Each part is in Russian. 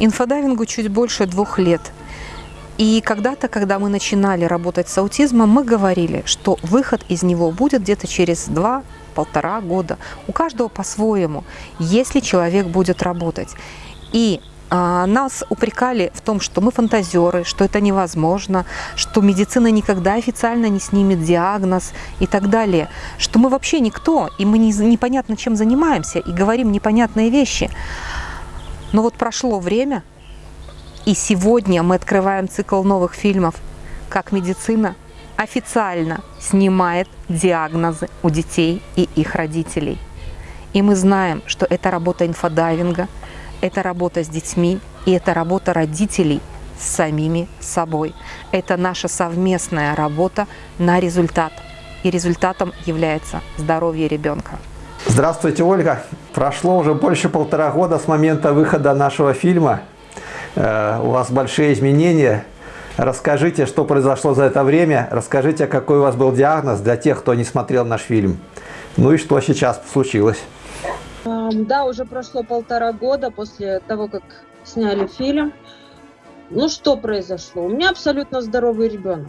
Инфодайвингу чуть больше двух лет. И когда-то, когда мы начинали работать с аутизмом, мы говорили, что выход из него будет где-то через два-полтора года. У каждого по-своему, если человек будет работать. И а, нас упрекали в том, что мы фантазеры, что это невозможно, что медицина никогда официально не снимет диагноз и так далее, что мы вообще никто, и мы не, непонятно чем занимаемся, и говорим непонятные вещи. Но вот прошло время, и сегодня мы открываем цикл новых фильмов, как медицина официально снимает диагнозы у детей и их родителей. И мы знаем, что это работа инфодайвинга, это работа с детьми и это работа родителей с самими собой. Это наша совместная работа на результат. И результатом является здоровье ребенка. Здравствуйте, Ольга. Прошло уже больше полтора года с момента выхода нашего фильма. Э, у вас большие изменения. Расскажите, что произошло за это время. Расскажите, какой у вас был диагноз для тех, кто не смотрел наш фильм. Ну и что сейчас случилось. Да, уже прошло полтора года после того, как сняли фильм. Ну что произошло? У меня абсолютно здоровый ребенок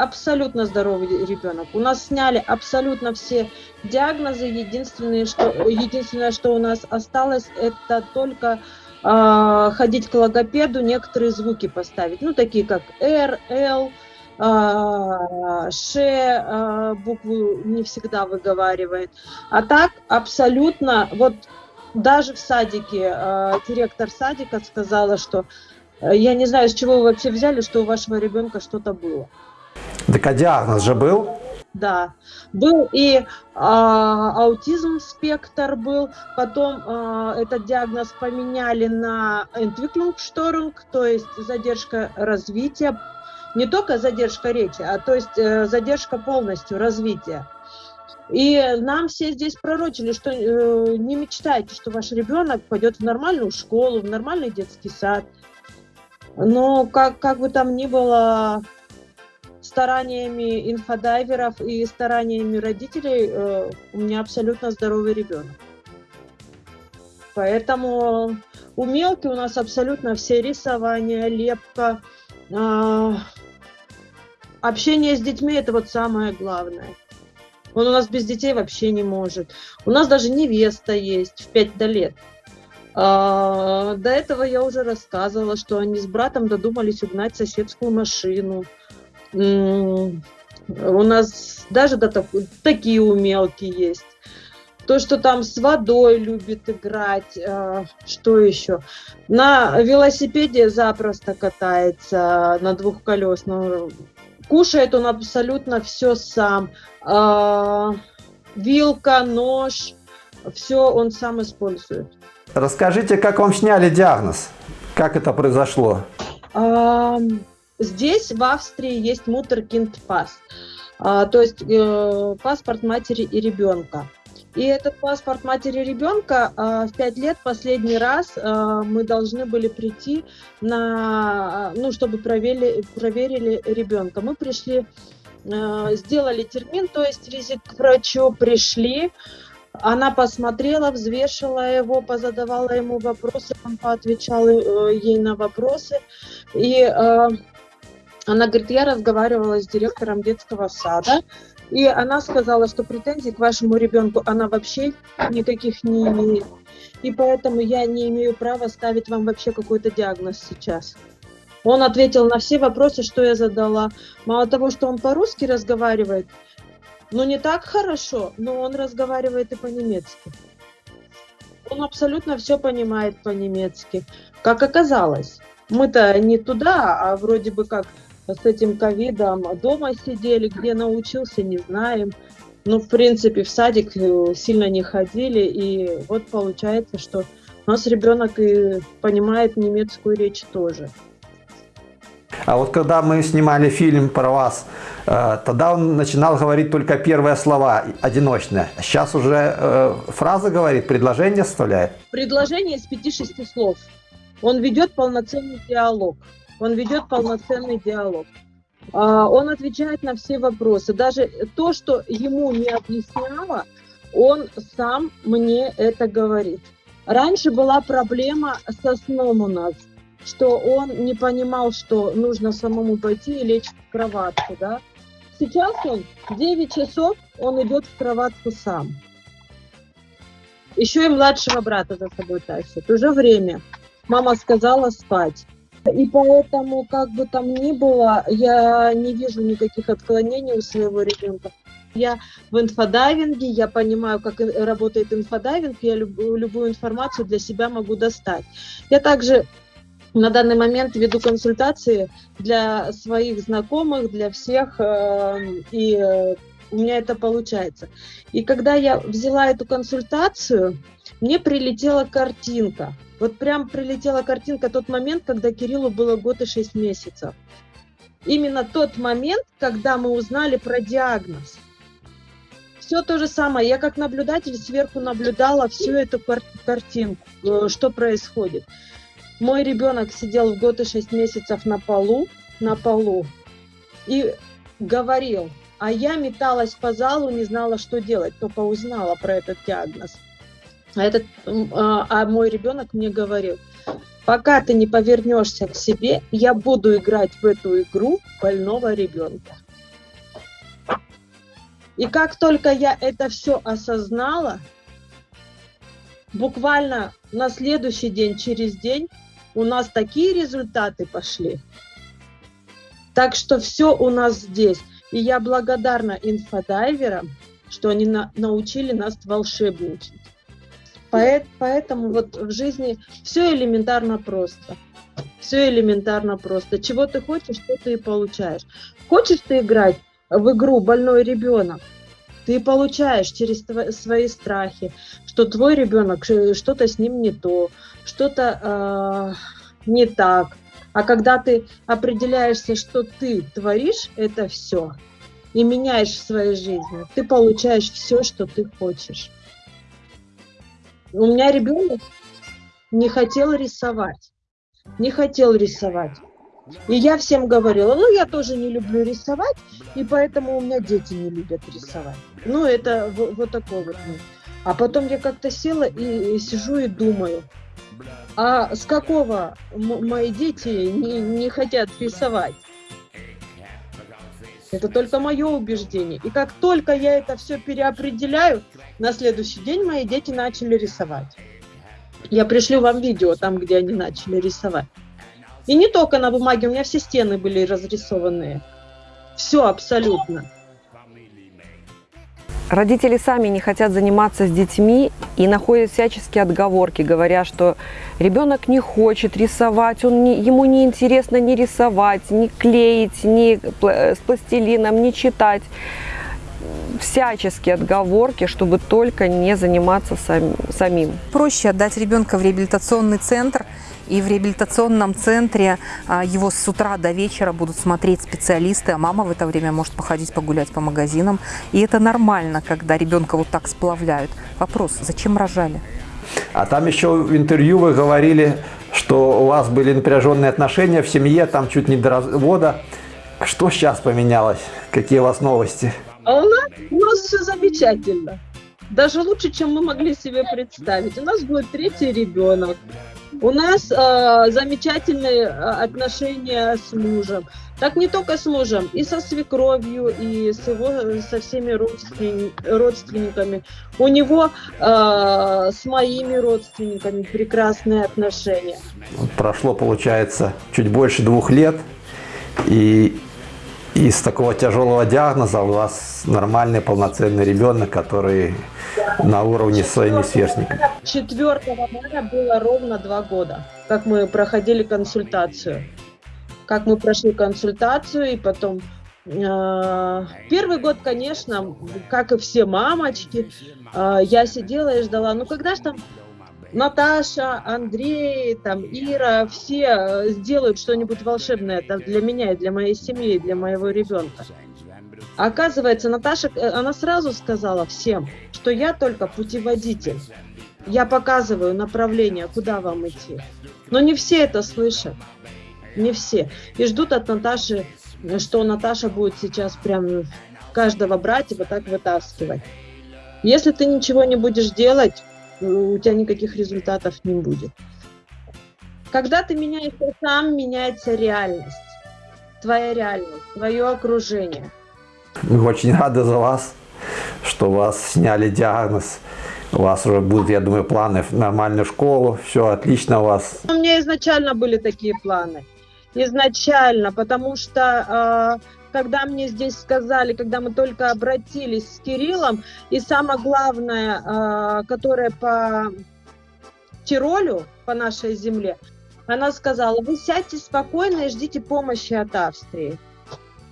абсолютно здоровый ребенок. У нас сняли абсолютно все диагнозы. Единственное, что, единственное, что у нас осталось, это только э, ходить к логопеду, некоторые звуки поставить. Ну, такие как R, L, э, Ш, э, букву не всегда выговаривает. А так абсолютно, вот даже в садике, э, директор садика сказала, что я не знаю, с чего вы вообще взяли, что у вашего ребенка что-то было. Так а диагноз же был? Да, был и а, аутизм спектр был, потом а, этот диагноз поменяли на Entwicklungsstörung, то есть задержка развития, не только задержка речи, а то есть э, задержка полностью развития. И нам все здесь пророчили, что э, не мечтайте, что ваш ребенок пойдет в нормальную школу, в нормальный детский сад. Но как, как бы там ни было, стараниями инфодайверов и стараниями родителей э, у меня абсолютно здоровый ребенок. Поэтому у Мелки у нас абсолютно все рисования, лепка, э, общение с детьми – это вот самое главное. Он у нас без детей вообще не может. У нас даже невеста есть в 5 лет. А, до этого я уже рассказывала, что они с братом додумались угнать соседскую машину. У нас даже да, так, такие умелки есть. То, что там с водой любит играть, а, что еще? На велосипеде запросто катается на двухколесном. Кушает он абсолютно все сам. А, вилка, нож, все он сам использует. Расскажите, как вам сняли диагноз? Как это произошло? Здесь, в Австрии, есть мутеркинд пас, а, то есть э, паспорт матери и ребенка. И этот паспорт матери ребенка э, в 5 лет последний раз э, мы должны были прийти на, ну, чтобы проверили, проверили ребенка. Мы пришли, э, сделали термин, то есть визит к врачу, пришли, она посмотрела, взвешивала его, позадавала ему вопросы, он поотвечал э, ей на вопросы. И она говорит, я разговаривала с директором детского сада, и она сказала, что претензий к вашему ребенку она вообще никаких не имеет. И поэтому я не имею права ставить вам вообще какой-то диагноз сейчас. Он ответил на все вопросы, что я задала. Мало того, что он по-русски разговаривает, ну не так хорошо, но он разговаривает и по-немецки. Он абсолютно все понимает по-немецки. Как оказалось, мы-то не туда, а вроде бы как с этим ковидом дома сидели, где научился, не знаем. Ну, в принципе, в садик э, сильно не ходили, и вот получается, что у нас ребенок и понимает немецкую речь тоже. А вот когда мы снимали фильм про вас, э, тогда он начинал говорить только первые слова, одиночные. Сейчас уже э, фраза говорит, предложение составляет? Предложение из пяти-шести слов. Он ведет полноценный диалог он ведет полноценный диалог. А, он отвечает на все вопросы. Даже то, что ему не объясняла, он сам мне это говорит. Раньше была проблема со сном у нас. что он не понимал, что нужно самому пойти и лечь в кроватку, да. Сейчас он 9 часов, он идет в кроватку сам. Еще и младшего брата за собой тащит. Уже время. Мама сказала спать. И поэтому, как бы там ни было, я не вижу никаких отклонений у своего ребенка. Я в инфодайвинге, я понимаю, как работает инфодайвинг, я любую, любую информацию для себя могу достать. Я также на данный момент веду консультации для своих знакомых, для всех, э, и у меня это получается. И когда я взяла эту консультацию, мне прилетела картинка. Вот прям прилетела картинка тот момент, когда Кириллу было год и шесть месяцев. Именно тот момент, когда мы узнали про диагноз. Все то же самое. Я как наблюдатель сверху наблюдала всю эту кар картинку, э, что происходит. Мой ребенок сидел в год и шесть месяцев на полу, на полу, и говорил, а я металась по залу, не знала, что делать, только узнала про этот диагноз. А, этот, а, а мой ребенок мне говорил, пока ты не повернешься к себе, я буду играть в эту игру больного ребенка. И как только я это все осознала, буквально на следующий день, через день, у нас такие результаты пошли. Так что все у нас здесь. И я благодарна инфодайверам, что они на, научили нас волшебничать. Поэтому вот в жизни все элементарно просто. Все элементарно просто. Чего ты хочешь, что ты и получаешь. Хочешь ты играть в игру «Больной ребенок», ты получаешь через свои страхи, что твой ребенок, что-то с ним не то, что-то э, не так, а когда ты определяешься, что ты творишь это все и меняешь в своей жизни, ты получаешь все, что ты хочешь. У меня ребенок не хотел рисовать. Не хотел рисовать. И я всем говорила, ну я тоже не люблю рисовать, и поэтому у меня дети не любят рисовать. Ну это вот, вот такой вот. А потом я как-то села и, и сижу и думаю, а с какого мои дети не, не хотят рисовать? Это только мое убеждение. И как только я это все переопределяю, на следующий день мои дети начали рисовать. Я пришлю вам видео там, где они начали рисовать. И не только на бумаге, у меня все стены были разрисованные. Все абсолютно. Родители сами не хотят заниматься с детьми и находят всяческие отговорки, говоря, что ребенок не хочет рисовать, он не, ему не интересно ни рисовать, ни клеить, ни с пластилином, ни читать. Всяческие отговорки, чтобы только не заниматься сам, самим. Проще отдать ребенка в реабилитационный центр – и в реабилитационном центре а, его с утра до вечера будут смотреть специалисты, а мама в это время может походить погулять по магазинам. И это нормально, когда ребенка вот так сплавляют. Вопрос, зачем рожали? А там еще в интервью вы говорили, что у вас были напряженные отношения в семье, там чуть не до развода. Что сейчас поменялось? Какие у вас новости? А у нас, у нас все замечательно. Даже лучше, чем мы могли себе представить. У нас будет третий ребенок. У нас э, замечательные отношения с мужем. Так не только с мужем, и со свекровью, и с его, со всеми родствен, родственниками. У него э, с моими родственниками прекрасные отношения. Прошло, получается, чуть больше двух лет, и из такого тяжелого диагноза у вас нормальный полноценный ребенок, который на уровне с своими сверстниками. 4 мая было ровно два года, как мы проходили консультацию. Как мы прошли консультацию и потом э, Первый год, конечно, как и все мамочки, э, я сидела и ждала, ну когда же там Наташа, Андрей, там, Ира, все э, сделают что-нибудь волшебное для меня и для моей семьи, и для моего ребенка. Оказывается, Наташа, она сразу сказала всем, что я только путеводитель. Я показываю направление, куда вам идти. Но не все это слышат. Не все. И ждут от Наташи, что Наташа будет сейчас прям каждого брать и вот так вытаскивать. Если ты ничего не будешь делать, у тебя никаких результатов не будет. Когда ты меняешься сам, меняется реальность. Твоя реальность, твое окружение. Мы очень рады за вас, что вас сняли диагноз. У вас уже будут, я думаю, планы в нормальную школу. Все отлично у вас. У меня изначально были такие планы. Изначально, потому что э, когда мне здесь сказали, когда мы только обратились с Кириллом, и самое главное, э, которое по Тиролю, по нашей земле, она сказала, вы сядьте спокойно и ждите помощи от Австрии.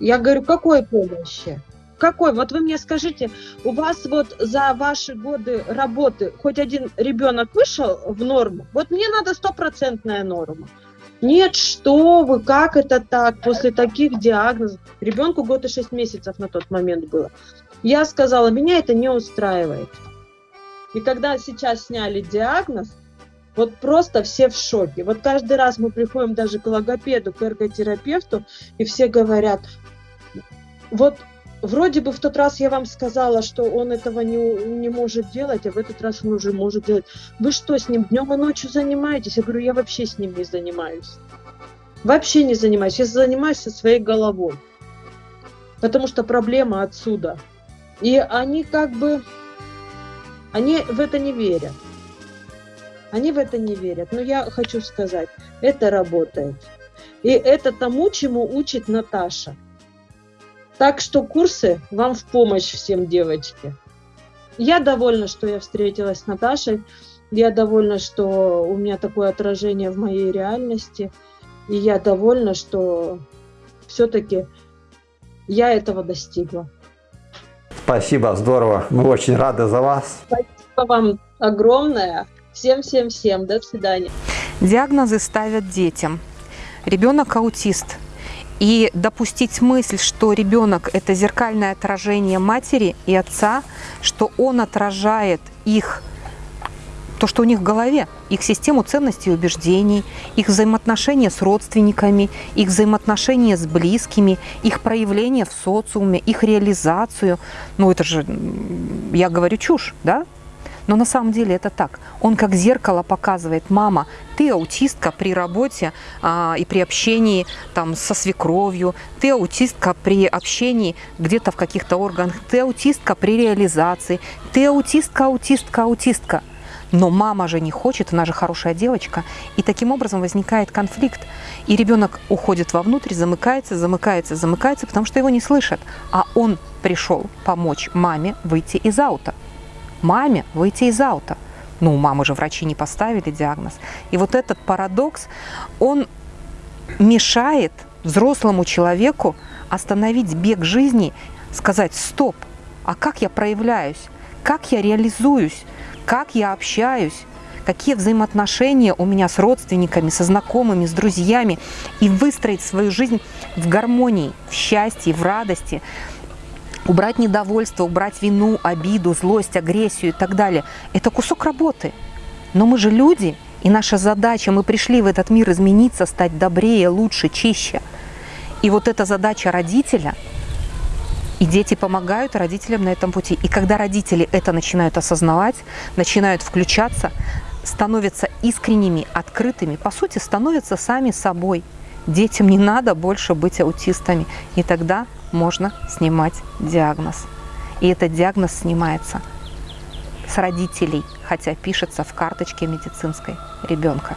Я говорю, какой помощи? Какой? Вот вы мне скажите, у вас вот за ваши годы работы хоть один ребенок вышел в норму? Вот мне надо стопроцентная норма. Нет, что вы, как это так, после таких диагнозов? Ребенку год и шесть месяцев на тот момент было. Я сказала, меня это не устраивает. И когда сейчас сняли диагноз, вот просто все в шоке. Вот каждый раз мы приходим даже к логопеду, к эрготерапевту, и все говорят, вот вроде бы в тот раз я вам сказала, что он этого не, не может делать, а в этот раз он уже может делать. Вы что, с ним днем и ночью занимаетесь? Я говорю, я вообще с ним не занимаюсь. Вообще не занимаюсь. Я занимаюсь со своей головой. Потому что проблема отсюда. И они как бы, они в это не верят. Они в это не верят. Но я хочу сказать, это работает. И это тому, чему учит Наташа. Так что курсы вам в помощь всем, девочки. Я довольна, что я встретилась с Наташей. Я довольна, что у меня такое отражение в моей реальности. И я довольна, что все-таки я этого достигла. Спасибо, здорово. Мы очень рады за вас. Спасибо вам огромное. Всем-всем-всем. До свидания. Диагнозы ставят детям. Ребенок аутист. И допустить мысль, что ребенок – это зеркальное отражение матери и отца, что он отражает их, то, что у них в голове, их систему ценностей и убеждений, их взаимоотношения с родственниками, их взаимоотношения с близкими, их проявление в социуме, их реализацию. Ну, это же, я говорю чушь, да? Но на самом деле это так. Он как зеркало показывает, мама, ты аутистка при работе а, и при общении там, со свекровью, ты аутистка при общении где-то в каких-то органах, ты аутистка при реализации, ты аутистка, аутистка, аутистка. Но мама же не хочет, она же хорошая девочка. И таким образом возникает конфликт. И ребенок уходит вовнутрь, замыкается, замыкается, замыкается, потому что его не слышат. А он пришел помочь маме выйти из аута маме выйти из аута. Ну, у мамы же врачи не поставили диагноз. И вот этот парадокс, он мешает взрослому человеку остановить бег жизни, сказать «стоп, а как я проявляюсь, как я реализуюсь, как я общаюсь, какие взаимоотношения у меня с родственниками, со знакомыми, с друзьями, и выстроить свою жизнь в гармонии, в счастье, в радости, убрать недовольство, убрать вину, обиду, злость, агрессию и так далее. Это кусок работы. Но мы же люди, и наша задача, мы пришли в этот мир измениться, стать добрее, лучше, чище. И вот эта задача родителя, и дети помогают родителям на этом пути. И когда родители это начинают осознавать, начинают включаться, становятся искренними, открытыми, по сути, становятся сами собой. Детям не надо больше быть аутистами. И тогда можно снимать диагноз. И этот диагноз снимается с родителей, хотя пишется в карточке медицинской ребенка.